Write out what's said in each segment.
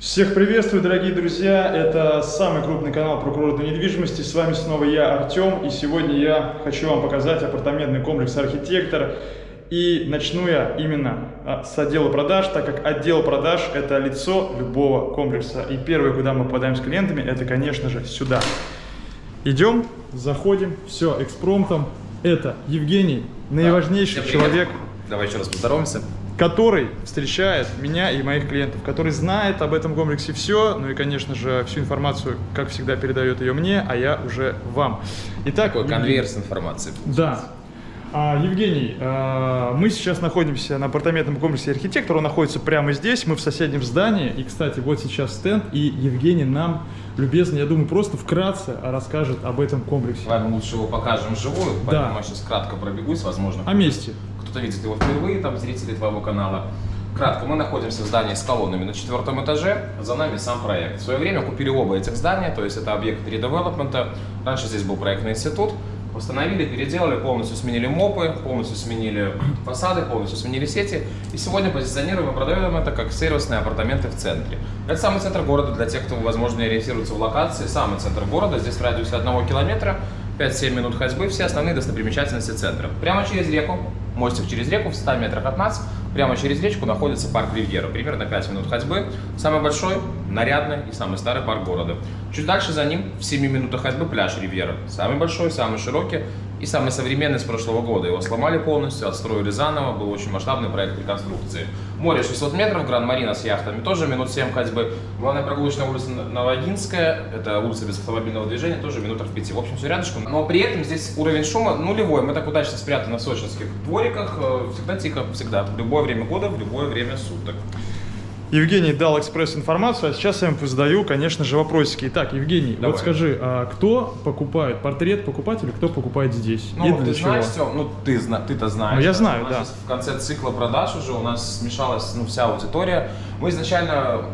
Всех приветствую, дорогие друзья! Это самый крупный канал про курортной недвижимости. С вами снова я, Артем, и сегодня я хочу вам показать апартаментный комплекс «Архитектор». И начну я именно а, с отдела продаж, так как отдел продаж – это лицо любого комплекса. И первое, куда мы попадаем с клиентами, это, конечно же, сюда. Идем, заходим, все, экспромтом. Это Евгений, наиважнейший Да. человек, Давай еще раз поздороваемся. Который встречает меня и моих клиентов, который знает об этом комплексе все, ну и, конечно же, всю информацию, как всегда, передает ее мне, а я уже вам. Итак, Такой конвейер с информацией. Да. А, Евгений, а, мы сейчас находимся на апартаментном комплексе «Архитектор», он находится прямо здесь, мы в соседнем здании, и, кстати, вот сейчас стенд, и Евгений нам любезно, я думаю, просто вкратце расскажет об этом комплексе. Ладно, лучше его покажем вживую, поэтому я сейчас кратко пробегусь, возможно. О месте. Кто-то видит его впервые, там, зрители твоего канала. Кратко, мы находимся в здании с колоннами на четвертом этаже, за нами сам проект. В свое время купили оба этих здания, то есть это объект редевелопмента. Раньше здесь был проектный институт. Восстановили, переделали, полностью сменили мопы, полностью сменили фасады, полностью сменили сети. И сегодня позиционируем и продаем это как сервисные апартаменты в центре. Это самый центр города для тех, кто, возможно, ориентируется в локации. Самый центр города, здесь в радиусе одного километра. 5-7 минут ходьбы, все основные достопримечательности центра. Прямо через реку, мостик через реку, в 100 метрах от нас, прямо через речку находится парк Ривьера. Примерно 5 минут ходьбы. Самый большой, нарядный и самый старый парк города. Чуть дальше за ним, в 7 минутах ходьбы, пляж Ривьера. Самый большой, самый широкий и самый современный с прошлого года. Его сломали полностью, отстроили заново, был очень масштабный проект реконструкции. Море 600 метров, Гранд-Марина с яхтами тоже минут 7 ходьбы. Главная прогулочная улица Новогинская, это улица без автомобильного движения, тоже минутах 5. В общем, все рядышком. Но при этом здесь уровень шума нулевой. Мы так удачно спрятаны в сочинских двориках. э, Всегда тихо, всегда. В любое время года, в любое время суток. Евгений дал экспресс-информацию, а сейчас я им задаю, конечно же, вопросики. Итак, Евгений, Давай. вот скажи, а кто покупает портрет покупателя, кто покупает здесь? Ну, И ты для знаешь, чего? Тём, ну ты, ты-то знаешь. Ну, я знаю, У нас да. В конце цикла продаж уже у нас смешалась ну, вся аудитория. Мы изначально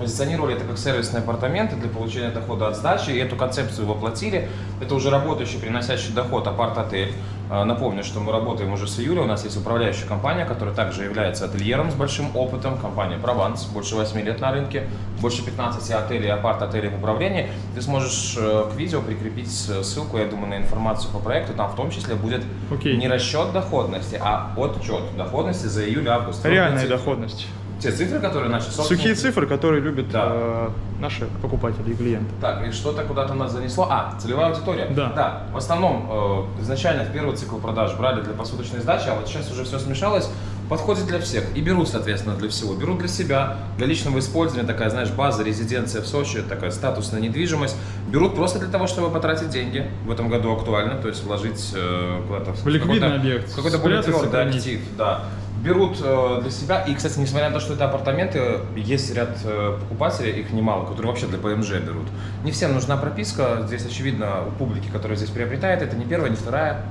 позиционировали это как сервисные апартаменты для получения дохода от сдачи, и эту концепцию воплотили. Это уже работающий, приносящий доход апарт-отель. А, Напомню, что мы работаем уже с июля, у нас есть управляющая компания, которая также является ательером с большим опытом, компания «Прованс», больше 8 лет на рынке, больше 15 отелей апарт-отелей в управлении. Ты сможешь э, к видео прикрепить ссылку, я думаю, на информацию по проекту, там в том числе будет Окей. не расчет доходности, а отчет доходности за июль-август. Реальная доходность. Те цифры, которые наши собственники- Сухие цифры, которые любят Да. э, наши покупатели и клиенты. Так, и что-то куда-то нас занесло. А, целевая аудитория. Да. Да, в основном э, изначально в первый цикл продаж брали для посуточной сдачи, а вот сейчас уже все смешалось. Подходит для всех и берут, соответственно, для всего. Берут для себя, для личного использования, такая, знаешь, база, резиденция в Сочи, такая статусная недвижимость. Берут просто для того, чтобы потратить деньги. В этом году актуально, то есть вложить э, куда-то В ликвидный какой-то- объект. какой-то твердый сохранить. актив, да. Берут э, для себя, и, кстати, несмотря на то, что это апартаменты, есть ряд э, покупателей, их немало, которые вообще для ПМЖ берут. Не всем нужна прописка, здесь, очевидно, у публики, которая здесь приобретает, это не первая, не вторая,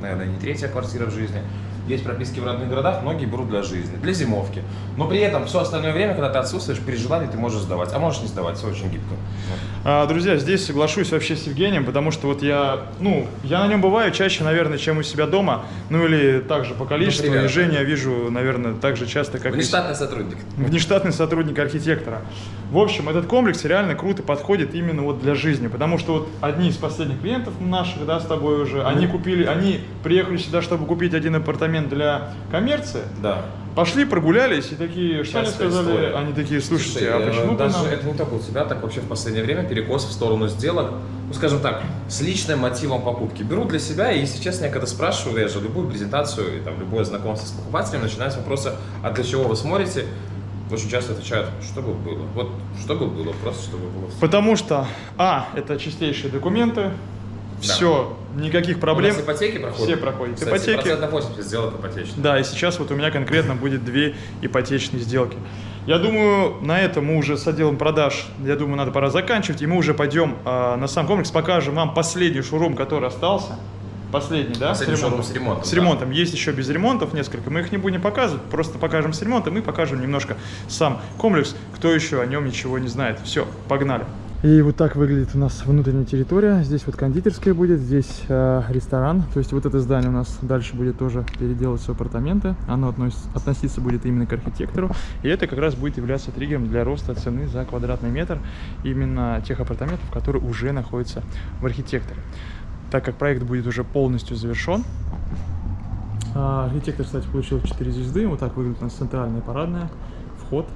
наверное, не третья квартира в жизни. Есть прописки в родных городах, многие берут для жизни, для зимовки. Но при этом все остальное время, когда ты отсутствуешь, при желании ты можешь сдавать, а можешь не сдавать, все очень гибко. А, друзья, здесь соглашусь вообще с Евгением, потому что вот я, ну, я на нем бываю чаще, наверное, чем у себя дома, ну или также по количеству, примерно. и Женю я вижу, наверное, так же часто, как и Внештатный сотрудник. внештатный сотрудник архитектора. В общем, этот комплекс реально круто подходит именно вот для жизни, потому что вот одни из последних клиентов наших, да, с тобой уже, они купили, они приехали сюда, чтобы купить один апартамент для коммерции, Да. пошли, прогулялись и такие, что они сказали? история. Они такие, слушайте, Слушай, а э, почему даже нам... это не только у тебя, так вообще в последнее время перекос в сторону сделок, ну скажем так, с личным мотивом покупки. Беру для себя, и если честно, я когда спрашиваю, я же любую презентацию и там любое знакомство с покупателем, начинаю с вопроса, а для чего вы смотрите? Очень часто отвечают, что бы было. Вот что бы было, просто чтобы было. Потому что, а, это чистейшие документы. Все, никаких проблем. У нас ипотеки проходят? Все проходят. Кстати, Ипотеки. процентов 80 сделок ипотечных. Да, и сейчас вот у меня конкретно будет две ипотечные сделки. Я думаю, на этом мы уже с отделом продаж, я думаю, надо пора заканчивать, и мы уже пойдем а, на сам комплекс, покажем вам последний шоурум, который остался. Последний, да? Последний с шоурум ремонтом. с ремонтом, С да. ремонтом. Есть еще без ремонтов несколько. Мы их не будем показывать, просто покажем с ремонтом и покажем немножко сам комплекс, кто еще о нем ничего не знает. Все, погнали. И вот так выглядит у нас внутренняя территория. Здесь вот кондитерская будет, здесь э, ресторан. То есть вот это здание у нас дальше будет тоже переделываться в апартаменты. Оно относится, относиться будет именно к архитектору. И это как раз будет являться триггером для роста цены за квадратный метр именно тех апартаментов, которые уже находятся в архитекторе. Так как проект будет уже полностью завершен, а, архитектор, кстати, получил 4 звезды. Вот так выглядит у нас центральная парадная, вход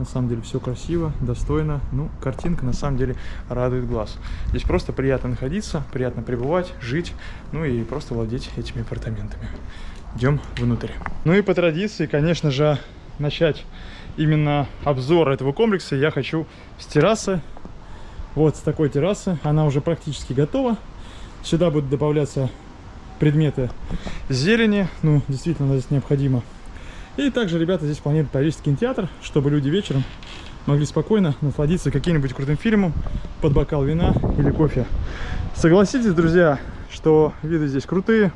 на самом деле все красиво, достойно. Ну, картинка на самом деле радует глаз. Здесь просто приятно находиться, приятно пребывать, жить, ну и просто владеть этими апартаментами. Идем внутрь. Ну и по традиции, конечно же, начать именно обзор этого комплекса я хочу с террасы. Вот с такой террасы. Она уже практически готова. Сюда будут добавляться предметы зелени. Ну, действительно, здесь необходимо и также ребята здесь планируют повесить кинотеатр, чтобы люди вечером могли спокойно насладиться каким-нибудь крутым фильмом под бокал вина или кофе. Согласитесь, друзья, что виды здесь крутые.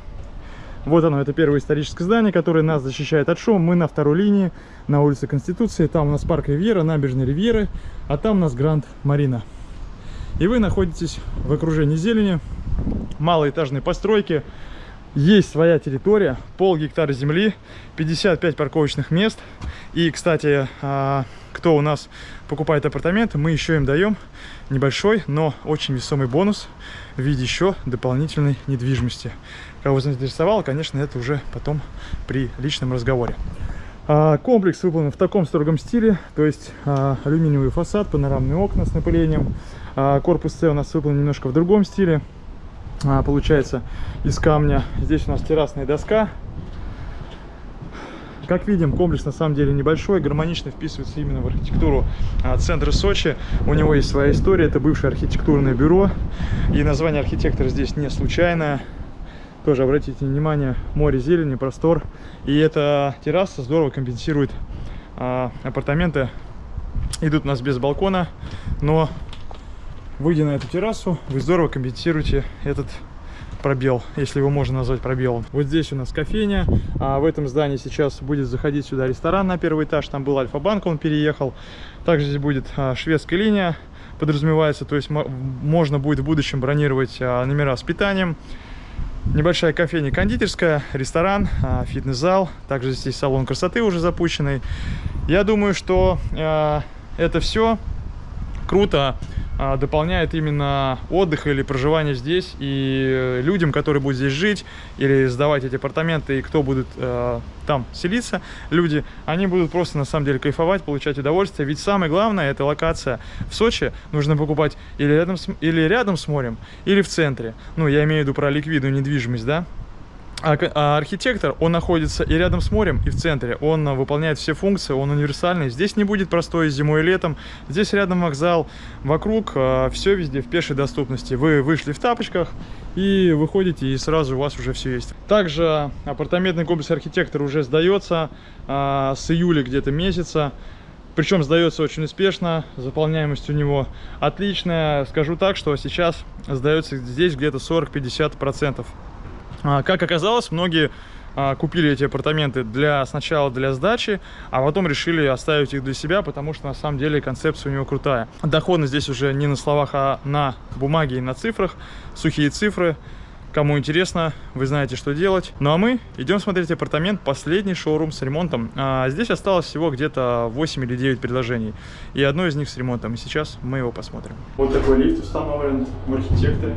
Вот оно, это первое историческое здание, которое нас защищает от шума. Мы на второй линии, на улице Конституции. Там у нас парк Ривьера, набережная Ривьеры, а там у нас Гранд Марина. И вы находитесь в окружении зелени, малоэтажной постройки, есть своя территория, пол гектара земли, 55 парковочных мест. И, кстати, а, кто у нас покупает апартаменты, мы еще им даем небольшой, но очень весомый бонус в виде еще дополнительной недвижимости. Кого заинтересовало, конечно, это уже потом при личном разговоре. А, комплекс выполнен в таком строгом стиле, то есть а, алюминиевый фасад, панорамные окна с напылением. Корпус С у нас выполнен немножко в другом стиле, получается из камня. Здесь у нас террасная доска. Как видим, комплекс на самом деле небольшой, гармонично вписывается именно в архитектуру а, центра Сочи. У него есть своя история, это бывшее архитектурное бюро. И название архитектора здесь не случайное. Тоже обратите внимание, море зелени, простор. И эта терраса здорово компенсирует а, апартаменты. Идут у нас без балкона, но выйдя на эту террасу, вы здорово компенсируете этот пробел, если его можно назвать пробелом. Вот здесь у нас кофейня, а в этом здании сейчас будет заходить сюда ресторан на первый этаж, там был Альфа-банк, он переехал. Также здесь будет а, шведская линия, подразумевается, то есть можно будет в будущем бронировать а, номера с питанием. Небольшая кофейня кондитерская, ресторан, а, фитнес-зал, также здесь салон красоты уже запущенный. Я думаю, что а, это все круто дополняет именно отдых или проживание здесь. И людям, которые будут здесь жить или сдавать эти апартаменты, и кто будет э, там селиться, люди, они будут просто на самом деле кайфовать, получать удовольствие. Ведь самое главное, это локация. В Сочи нужно покупать или рядом с, или рядом с морем, или в центре. Ну, я имею в виду про ликвидную недвижимость, да. А, а архитектор, он находится и рядом с морем, и в центре. Он а, выполняет все функции, он универсальный. Здесь не будет простой зимой и летом. Здесь рядом вокзал, вокруг все везде в пешей доступности. Вы вышли в тапочках и выходите, и сразу у вас уже все есть. Также апартаментный комплекс архитектор уже сдается с июля где-то месяца. Причем сдается очень успешно, заполняемость у него отличная. Скажу так, что сейчас сдается здесь где-то 40-50%. А, как оказалось, многие а, купили эти апартаменты для сначала для сдачи, а потом решили оставить их для себя, потому что на самом деле концепция у него крутая. Доходность здесь уже не на словах, а на бумаге и на цифрах, сухие цифры. Кому интересно, вы знаете, что делать. Ну а мы идем смотреть апартамент, последний шоурум с ремонтом. А здесь осталось всего где-то 8 или 9 предложений. И одно из них с ремонтом. И сейчас мы его посмотрим. Вот такой лифт установлен в архитекторе.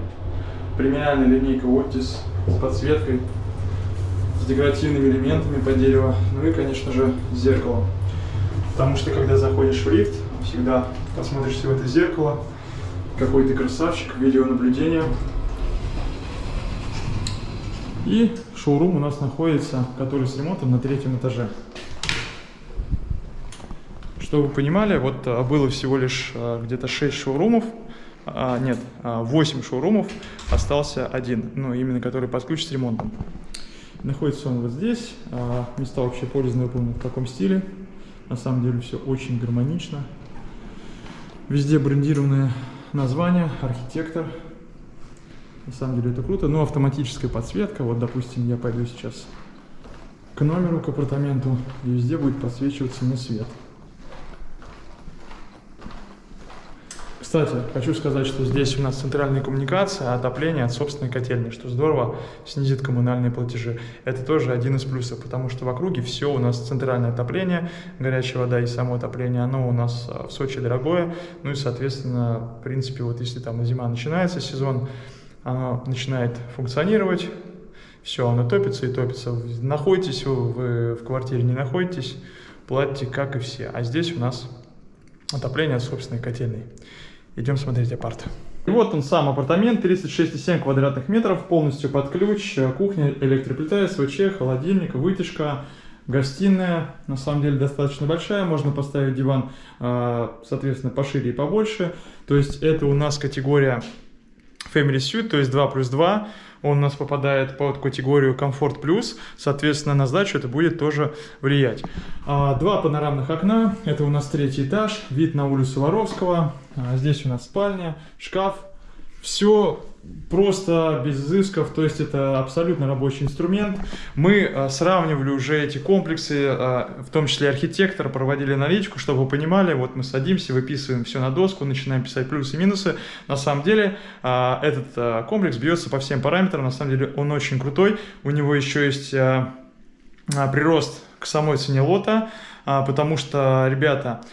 Премиальная линейка Otis с подсветкой, с декоративными элементами по дереву, ну и, конечно же, зеркало. Потому что, когда заходишь в лифт, всегда посмотришься в это зеркало, какой ты красавчик, видеонаблюдение. И шоурум у нас находится, который с ремонтом на третьем этаже. Чтобы вы понимали, вот а, было всего лишь а, где-то 6 шоурумов а, нет, 8 а, шоурумов, остался один, ну, именно который под ключ с ремонтом. Находится он вот здесь, а, места вообще пользования выполнены в таком стиле, на самом деле все очень гармонично. Везде брендированные названия, архитектор, на самом деле это круто, но автоматическая подсветка, вот, допустим, я пойду сейчас к номеру, к апартаменту, и везде будет подсвечиваться на свет. Кстати, хочу сказать, что здесь у нас центральная коммуникация, отопление от собственной котельной, что здорово снизит коммунальные платежи. Это тоже один из плюсов, потому что в округе все у нас центральное отопление, горячая вода и само отопление, оно у нас а, в Сочи дорогое, ну и, соответственно, в принципе, вот если там зима начинается, сезон, оно начинает функционировать, все, оно топится и топится. Находитесь вы в квартире, не находитесь, платите как и все. А здесь у нас отопление от собственной котельной. Идем смотреть апарт. И вот он сам апартамент, 36,7 квадратных метров, полностью под ключ, кухня, электроплита, СВЧ, холодильник, вытяжка, гостиная, на самом деле достаточно большая, можно поставить диван, а, соответственно, пошире и побольше. То есть это у нас категория Family Suite, то есть 2 плюс 2, он у нас попадает под категорию комфорт плюс, соответственно, на сдачу это будет тоже влиять. А, два панорамных окна, это у нас третий этаж, вид на улицу Воровского, здесь у нас спальня, шкаф, все просто без изысков, то есть это абсолютно рабочий инструмент. Мы а, сравнивали уже эти комплексы, а, в том числе архитектор, проводили аналитику, чтобы вы понимали, вот мы садимся, выписываем все на доску, начинаем писать плюсы и минусы. На самом деле а, этот а, комплекс бьется по всем параметрам, на самом деле он очень крутой. У него еще есть а, а, прирост к самой цене лота, а, потому что, ребята, а,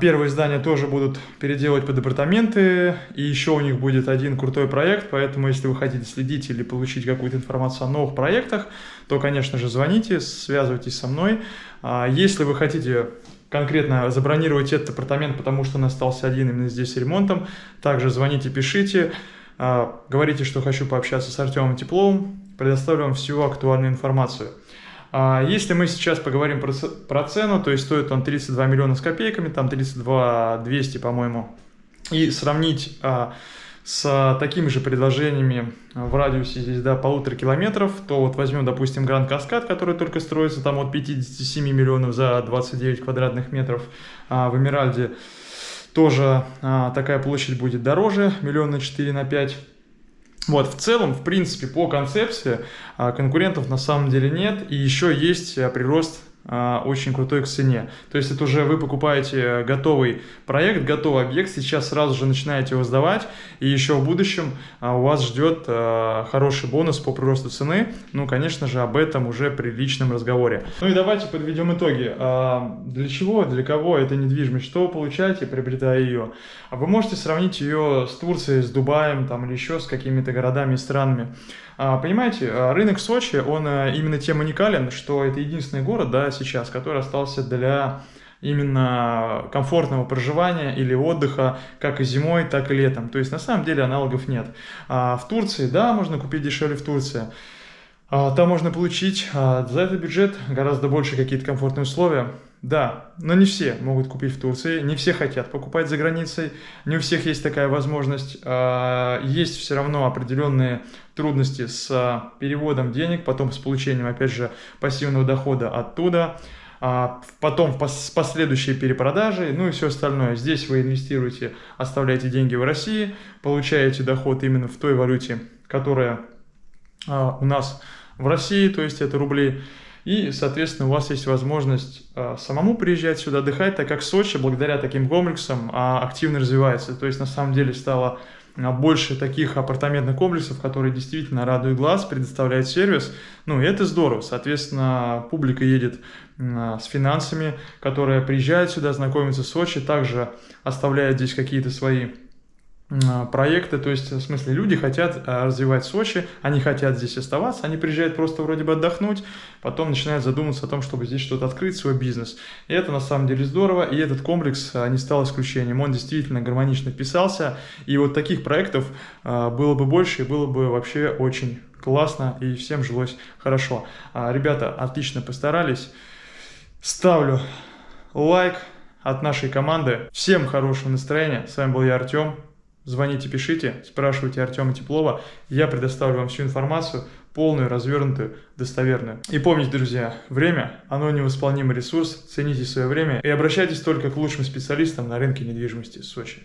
первые здания тоже будут переделывать под апартаменты, и еще у них будет один крутой проект, поэтому если вы хотите следить или получить какую-то информацию о новых проектах, то, конечно же, звоните, связывайтесь со мной. А, если вы хотите конкретно забронировать этот апартамент, потому что он остался один именно здесь с ремонтом, также звоните, пишите, а, говорите, что хочу пообщаться с Артемом Тепловым, предоставлю вам всю актуальную информацию. А если мы сейчас поговорим про, цену, то есть стоит он 32 миллиона с копейками, там 32 200, по-моему, и сравнить а, с такими же предложениями в радиусе здесь до полутора километров, то вот возьмем, допустим, Гранд Каскад, который только строится там от 57 миллионов за 29 квадратных метров а, в Эмиральде, тоже такая площадь будет дороже, миллиона 4 на 5 вот, в целом, в принципе, по концепции а, конкурентов на самом деле нет, и еще есть а, прирост очень крутой к цене. То есть это уже вы покупаете готовый проект, готовый объект, сейчас сразу же начинаете его сдавать, и еще в будущем а, у вас ждет а, хороший бонус по приросту цены. Ну, конечно же, об этом уже при личном разговоре. Ну и давайте подведем итоги. Для чего, для кого эта недвижимость? Что вы получаете, приобретая ее? Вы можете сравнить ее с Турцией, с Дубаем там, или еще с какими-то городами и странами. А, понимаете, а, рынок Сочи, он а, именно тем уникален, что это единственный город, да, сейчас, который остался для именно комфортного проживания или отдыха как и зимой, так и летом. То есть на самом деле аналогов нет. в Турции, да, можно купить дешевле в Турции. там можно получить за этот бюджет гораздо больше какие-то комфортные условия. Да, но не все могут купить в Турции, не все хотят покупать за границей, не у всех есть такая возможность. А, есть все равно определенные трудности с а, переводом денег, потом с получением, опять же, пассивного дохода оттуда, а, потом с последующей перепродажей, ну и все остальное. Здесь вы инвестируете, оставляете деньги в России, получаете доход именно в той валюте, которая у нас в России, то есть это рубли. И, соответственно, у вас есть возможность самому приезжать сюда отдыхать, так как Сочи, благодаря таким комплексам, активно развивается. То есть, на самом деле, стало больше таких апартаментных комплексов, которые действительно радуют глаз, предоставляют сервис. Ну, и это здорово. Соответственно, публика едет с финансами, которая приезжает сюда, знакомится с Сочи, также оставляет здесь какие-то свои а, проекты, то есть, в смысле, люди хотят а, развивать Сочи, они хотят здесь оставаться, они приезжают просто вроде бы отдохнуть, потом начинают задумываться о том, чтобы здесь что-то открыть, свой бизнес. И это на самом деле здорово, и этот комплекс а, не стал исключением, он действительно гармонично вписался, и вот таких проектов было бы больше, и было бы вообще очень классно, и всем жилось хорошо. Ребята отлично постарались, ставлю лайк от нашей команды, всем хорошего настроения, с вами был я, Артем, Звоните, пишите, спрашивайте Артема Теплова. Я предоставлю вам всю информацию, полную, развернутую, достоверную. И помните, друзья, время, оно невосполнимый ресурс, цените свое время и обращайтесь только к лучшим специалистам на рынке недвижимости Сочи.